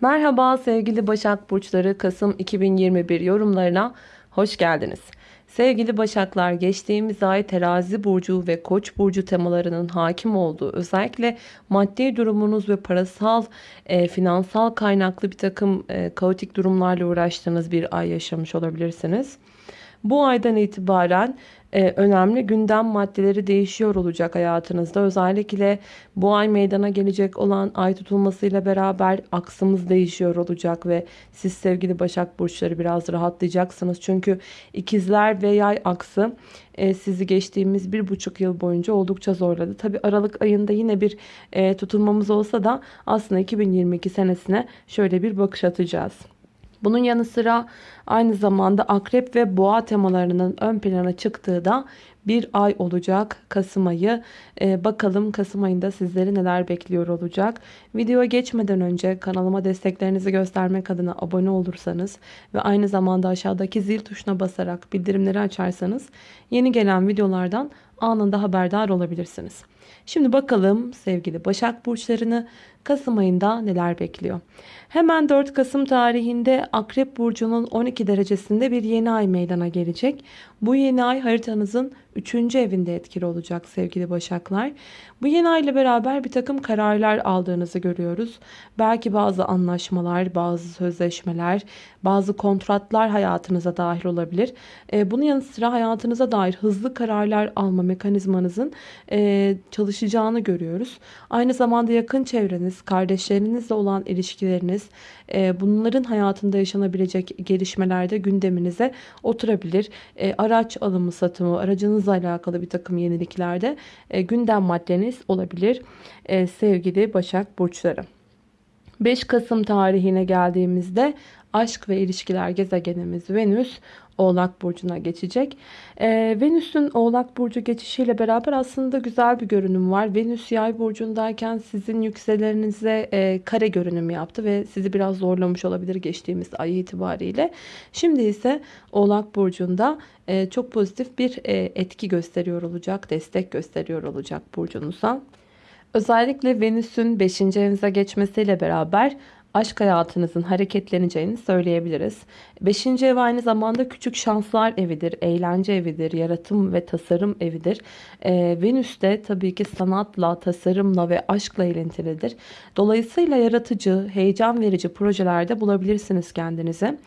Merhaba sevgili Başak Burçları Kasım 2021 yorumlarına hoş geldiniz. Sevgili Başaklar geçtiğimiz ay terazi burcu ve koç burcu temalarının hakim olduğu özellikle maddi durumunuz ve parasal e, finansal kaynaklı bir takım e, kaotik durumlarla uğraştığınız bir ay yaşamış olabilirsiniz. Bu aydan itibaren e, önemli gündem maddeleri değişiyor olacak hayatınızda. Özellikle bu ay meydana gelecek olan ay tutulmasıyla beraber aksımız değişiyor olacak ve siz sevgili Başak Burçları biraz rahatlayacaksınız. Çünkü ikizler ve yay aksı e, sizi geçtiğimiz bir buçuk yıl boyunca oldukça zorladı. Tabi Aralık ayında yine bir e, tutulmamız olsa da aslında 2022 senesine şöyle bir bakış atacağız. Bunun yanı sıra aynı zamanda akrep ve boğa temalarının ön plana çıktığı da bir ay olacak Kasım ayı. Ee, bakalım Kasım ayında sizleri neler bekliyor olacak. Videoya geçmeden önce kanalıma desteklerinizi göstermek adına abone olursanız ve aynı zamanda aşağıdaki zil tuşuna basarak bildirimleri açarsanız yeni gelen videolardan anında haberdar olabilirsiniz. Şimdi bakalım sevgili Başak Burçlarını Kasım ayında neler bekliyor. Hemen 4 Kasım tarihinde Akrep Burcu'nun 12 derecesinde bir yeni ay meydana gelecek. Bu yeni ay haritanızın 3. evinde etkili olacak sevgili Başaklar. Bu yeni ay ile beraber bir takım kararlar aldığınızı görüyoruz. Belki bazı anlaşmalar, bazı sözleşmeler, bazı kontratlar hayatınıza dahil olabilir. E, bunun yanı sıra hayatınıza dair hızlı kararlar alma mekanizmanızın e, çalışacağını görüyoruz. Aynı zamanda yakın çevreniz, kardeşlerinizle olan ilişkileriniz, e, bunların hayatında yaşanabilecek gelişmelerde gündeminize oturabilir. Araç alımı satımı, aracınızla alakalı bir takım yeniliklerde e, gündem maddeniz olabilir e, sevgili Başak Burçları. 5 Kasım tarihine geldiğimizde aşk ve ilişkiler gezegenimiz Venüs Oğlak Burcu'na geçecek. Ee, Venüs'ün Oğlak Burcu geçişiyle beraber aslında güzel bir görünüm var. Venüs Yay Burcu'ndayken sizin yükselerinize e, kare görünüm yaptı ve sizi biraz zorlamış olabilir geçtiğimiz ay itibariyle. Şimdi ise Oğlak Burcu'nda e, çok pozitif bir e, etki gösteriyor olacak, destek gösteriyor olacak burcunuza. Özellikle Venüs'ün 5. evinize geçmesiyle beraber aşk hayatınızın hareketleneceğini söyleyebiliriz. Beşinci ev aynı zamanda küçük şanslar evidir, eğlence evidir, yaratım ve tasarım evidir. Ee, Venüs de tabii ki sanatla, tasarımla ve aşkla ilintilidir. Dolayısıyla yaratıcı, heyecan verici projelerde bulabilirsiniz kendinizi.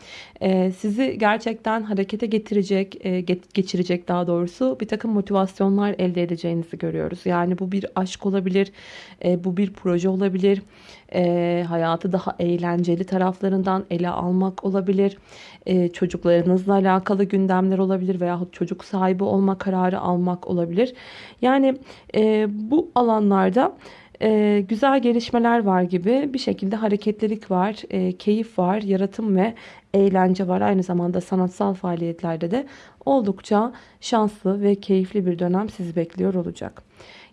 Ee, sizi gerçekten harekete getirecek, e, geçirecek daha doğrusu bir takım motivasyonlar elde edeceğinizi görüyoruz. Yani bu bir aşk olabilir, e, bu bir proje olabilir e, hayatı daha eğlenceli taraflarından ele almak olabilir. E, çocuklarınızla alakalı gündemler olabilir veya çocuk sahibi olma kararı almak olabilir. Yani e, bu alanlarda e, güzel gelişmeler var gibi bir şekilde hareketlilik var, e, keyif var, yaratım ve eğlence var. Aynı zamanda sanatsal faaliyetlerde de oldukça şanslı ve keyifli bir dönem sizi bekliyor olacak.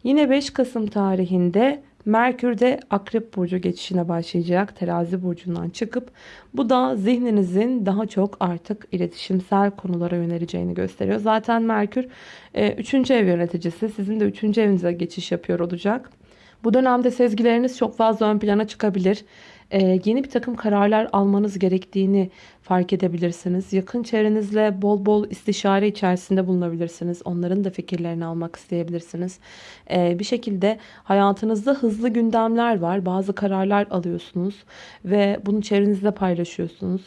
Yine 5 Kasım tarihinde Merkür de Akrep Burcu geçişine başlayacak. Terazi Burcu'ndan çıkıp bu da zihninizin daha çok artık iletişimsel konulara yöneleceğini gösteriyor. Zaten Merkür 3. E, ev yöneticisi. Sizin de 3. evinize geçiş yapıyor olacak. Bu dönemde sezgileriniz çok fazla ön plana çıkabilir. Ee, yeni bir takım kararlar almanız gerektiğini fark edebilirsiniz. Yakın çevrenizle bol bol istişare içerisinde bulunabilirsiniz. Onların da fikirlerini almak isteyebilirsiniz. Ee, bir şekilde hayatınızda hızlı gündemler var. Bazı kararlar alıyorsunuz ve bunu çevrenizde paylaşıyorsunuz.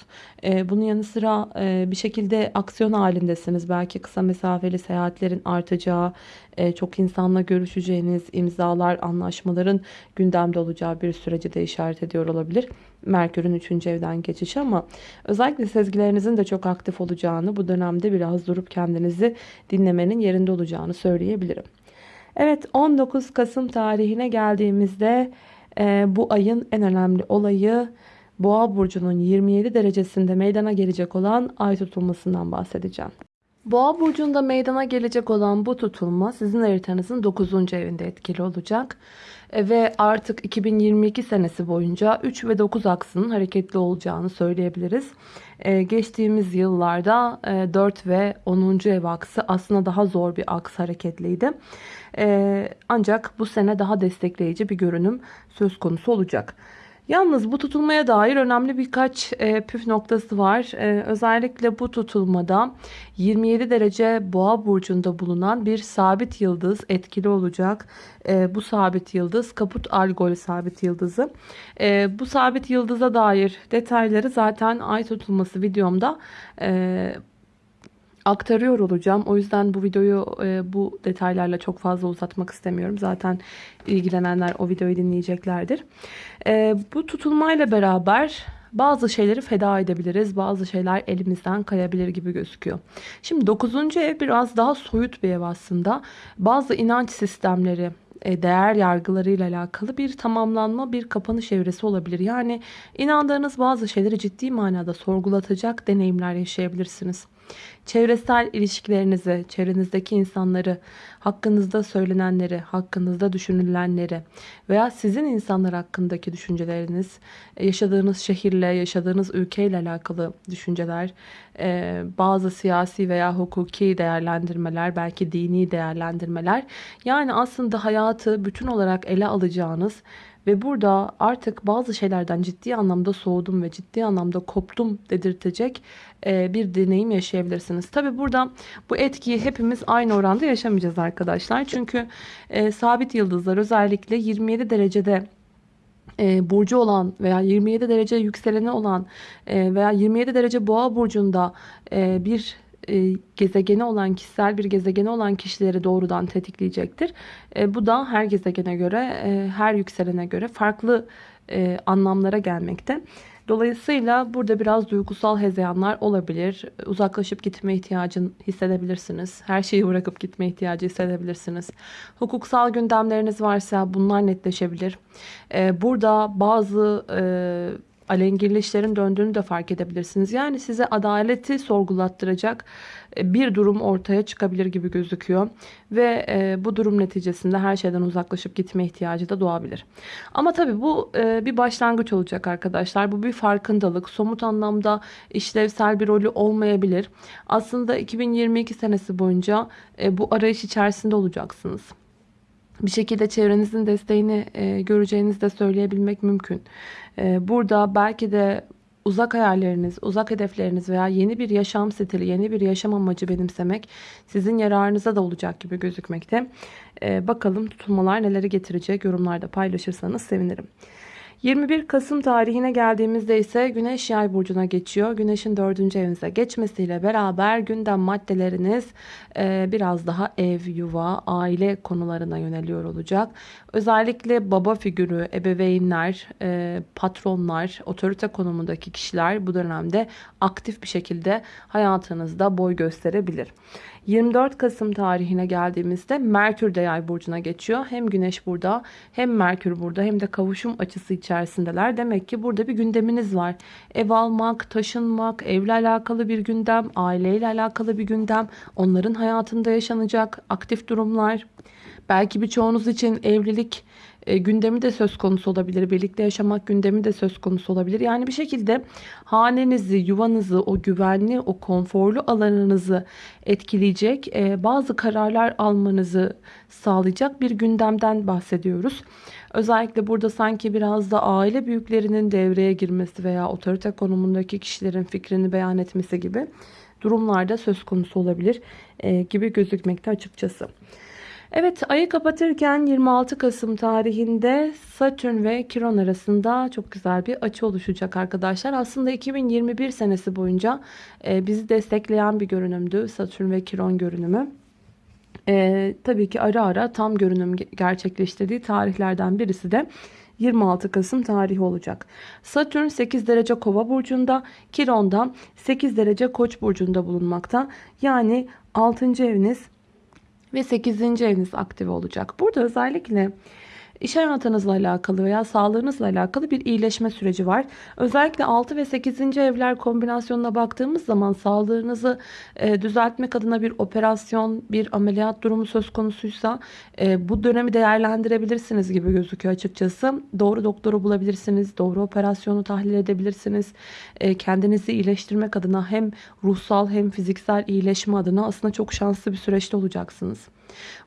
Ee, bunun yanı sıra e, bir şekilde aksiyon halindesiniz. Belki kısa mesafeli seyahatlerin artacağı, e, çok insanla görüşeceğiniz imzalar, anlaşmaların gündemde olacağı bir süreci de işaret ediyor olabilir. Merkür'ün 3. evden geçişi ama özellikle sezgilerinizin de çok aktif olacağını bu dönemde biraz durup kendinizi dinlemenin yerinde olacağını söyleyebilirim. Evet 19 Kasım tarihine geldiğimizde e, bu ayın en önemli olayı Boğa burcunun 27 derecesinde meydana gelecek olan ay tutulmasından bahsedeceğim. Boğa burcunda meydana gelecek olan bu tutulma sizin haritanızın 9. evinde etkili olacak. E, ve artık 2022 senesi boyunca 3 ve 9 aksının hareketli olacağını söyleyebiliriz. Ee, geçtiğimiz yıllarda e, 4 ve 10. ev aksı aslında daha zor bir aks hareketliydi. E, ancak bu sene daha destekleyici bir görünüm söz konusu olacak. Yalnız bu tutulmaya dair önemli birkaç e, püf noktası var. E, özellikle bu tutulmada 27 derece boğa burcunda bulunan bir sabit yıldız etkili olacak. E, bu sabit yıldız kaput algol sabit yıldızı. E, bu sabit yıldıza dair detayları zaten ay tutulması videomda e, aktarıyor olacağım. O yüzden bu videoyu e, bu detaylarla çok fazla uzatmak istemiyorum. Zaten ilgilenenler o videoyu dinleyeceklerdir. E, bu tutulmayla beraber bazı şeyleri feda edebiliriz. Bazı şeyler elimizden kayabilir gibi gözüküyor. Şimdi 9. ev biraz daha soyut bir ev aslında. Bazı inanç sistemleri, e, değer yargılarıyla alakalı bir tamamlanma, bir kapanış evresi olabilir. Yani inandığınız bazı şeyleri ciddi manada sorgulatacak deneyimler yaşayabilirsiniz. Çevresel ilişkilerinizi, çevrenizdeki insanları, hakkınızda söylenenleri, hakkınızda düşünülenleri veya sizin insanlar hakkındaki düşünceleriniz, e, yaşadığınız şehirle, yaşadığınız ülkeyle alakalı düşünceler, e, bazı siyasi veya hukuki değerlendirmeler, belki dini değerlendirmeler. Yani aslında hayatı bütün olarak ele alacağınız ve burada artık bazı şeylerden ciddi anlamda soğudum ve ciddi anlamda koptum dedirtecek e, bir deneyim yaşayabilirsiniz. Tabi burada bu etkiyi hepimiz aynı oranda yaşamayacağız arkadaşlar. Çünkü e, sabit yıldızlar özellikle 27 derecede e, burcu olan veya 27 derece yükseleni olan veya 27 derece boğa burcunda bir e, gezegeni olan kişisel bir gezegeni olan kişileri doğrudan tetikleyecektir. E, bu da her gezegene göre e, her yükselene göre farklı anlamlara gelmekte. Dolayısıyla burada biraz duygusal hezeyanlar olabilir. Uzaklaşıp gitme ihtiyacını hissedebilirsiniz. Her şeyi bırakıp gitme ihtiyacı hissedebilirsiniz. Hukuksal gündemleriniz varsa bunlar netleşebilir. Burada bazı alengirli işlerin döndüğünü de fark edebilirsiniz. Yani size adaleti sorgulattıracak e, bir durum ortaya çıkabilir gibi gözüküyor. Ve e, bu durum neticesinde her şeyden uzaklaşıp gitme ihtiyacı da doğabilir. Ama tabii bu e, bir başlangıç olacak arkadaşlar. Bu bir farkındalık. Somut anlamda işlevsel bir rolü olmayabilir. Aslında 2022 senesi boyunca bu arayış içerisinde olacaksınız bir şekilde çevrenizin desteğini e, göreceğinizi de söyleyebilmek mümkün. E, burada belki de uzak hayalleriniz, uzak hedefleriniz veya yeni bir yaşam stili, yeni bir yaşam amacı benimsemek sizin yararınıza da olacak gibi gözükmekte. E, bakalım tutulmalar neleri getirecek yorumlarda paylaşırsanız sevinirim. 21 Kasım tarihine geldiğimizde ise Güneş Yay burcuna geçiyor. Güneşin 4. evinize geçmesiyle beraber gündem maddeleriniz e, biraz daha ev, yuva, aile konularına yöneliyor olacak. Özellikle baba figürü, ebeveynler, e, patronlar, otorite konumundaki kişiler bu dönemde aktif bir şekilde hayatınızda boy gösterebilir. 24 Kasım tarihine geldiğimizde Merkür de yay burcuna geçiyor. Hem Güneş burada hem Merkür burada hem de kavuşum açısı içerisindeler. Demek ki burada bir gündeminiz var. Ev almak, taşınmak, evle alakalı bir gündem, aileyle alakalı bir gündem, onların hayatında yaşanacak aktif durumlar. Belki birçoğunuz için evlilik e, gündemi de söz konusu olabilir. Birlikte yaşamak gündemi de söz konusu olabilir. Yani bir şekilde hanenizi, yuvanızı, o güvenli, o konforlu alanınızı etkileyecek e, bazı kararlar almanızı sağlayacak bir gündemden bahsediyoruz. Özellikle burada sanki biraz da aile büyüklerinin devreye girmesi veya otorite konumundaki kişilerin fikrini beyan etmesi gibi durumlarda söz konusu olabilir e, gibi gözükmekte açıkçası. Evet ayı kapatırken 26 Kasım tarihinde Satürn ve Kiron arasında çok güzel bir açı oluşacak arkadaşlar. Aslında 2021 senesi boyunca e, bizi destekleyen bir görünümdü Satürn ve Kiron görünümü. E, tabii ki ara ara tam görünüm gerçekleştirdiği tarihlerden birisi de 26 Kasım tarihi olacak. Satürn 8 derece kova burcunda, Kiron da 8 derece koç burcunda bulunmakta. Yani 6. eviniz ve 8. eviniz aktive olacak. Burada özellikle İş hayatınızla alakalı veya sağlığınızla alakalı bir iyileşme süreci var. Özellikle 6 ve 8. evler kombinasyonuna baktığımız zaman sağlığınızı e, düzeltmek adına bir operasyon, bir ameliyat durumu söz konusuysa e, bu dönemi değerlendirebilirsiniz gibi gözüküyor açıkçası. Doğru doktoru bulabilirsiniz, doğru operasyonu tahlil edebilirsiniz. E, kendinizi iyileştirmek adına hem ruhsal hem fiziksel iyileşme adına aslında çok şanslı bir süreçte olacaksınız.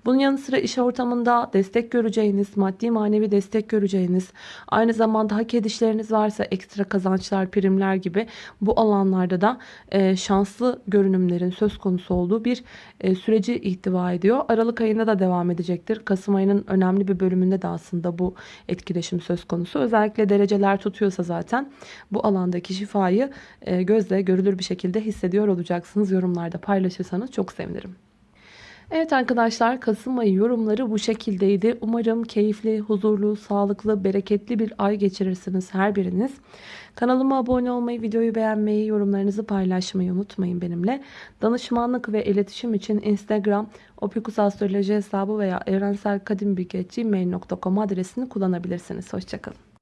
Bunun yanı sıra iş ortamında destek göreceğiniz, maddi manevi destek göreceğiniz, aynı zamanda hak edişleriniz varsa ekstra kazançlar, primler gibi bu alanlarda da e, şanslı görünümlerin söz konusu olduğu bir e, süreci ihtiva ediyor. Aralık ayında da devam edecektir. Kasım ayının önemli bir bölümünde de aslında bu etkileşim söz konusu. Özellikle dereceler tutuyorsa zaten bu alandaki şifayı e, gözle görülür bir şekilde hissediyor olacaksınız. Yorumlarda paylaşırsanız çok sevinirim. Evet arkadaşlar Kasım ayı yorumları bu şekildeydi. Umarım keyifli, huzurlu, sağlıklı, bereketli bir ay geçirirsiniz her biriniz. Kanalıma abone olmayı, videoyu beğenmeyi, yorumlarınızı paylaşmayı unutmayın benimle. Danışmanlık ve iletişim için Instagram, opikusastroloji hesabı veya evrenselkadimbilgi.gmail.com adresini kullanabilirsiniz. Hoşçakalın.